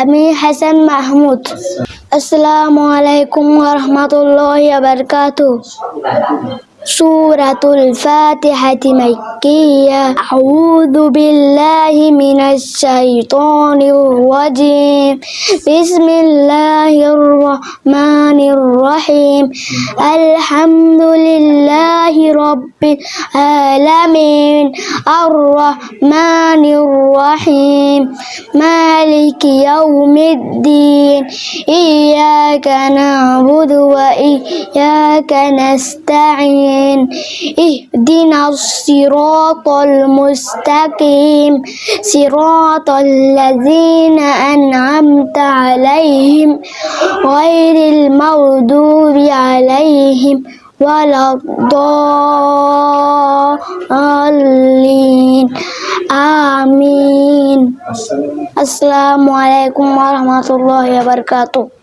আমি হাসান মাহমুদ আসসালামু আলাইকুম রহমতুল্লাহ বরকাত سورة الفاتحة مكية أعوذ بالله من الشيطان الرجيم بسم الله الرحمن الرحيم الحمد لله رب العالمين. الرحمن الرحيم. مالك يوم الدين. إياك نعبد وإياك نستعين. اهدنا الصراط المستقيم. صراط الذين أنعمت عليهم غير المغضوب عليهم ولا الضالين آمين السلام عليكم ورحمة الله وبركاته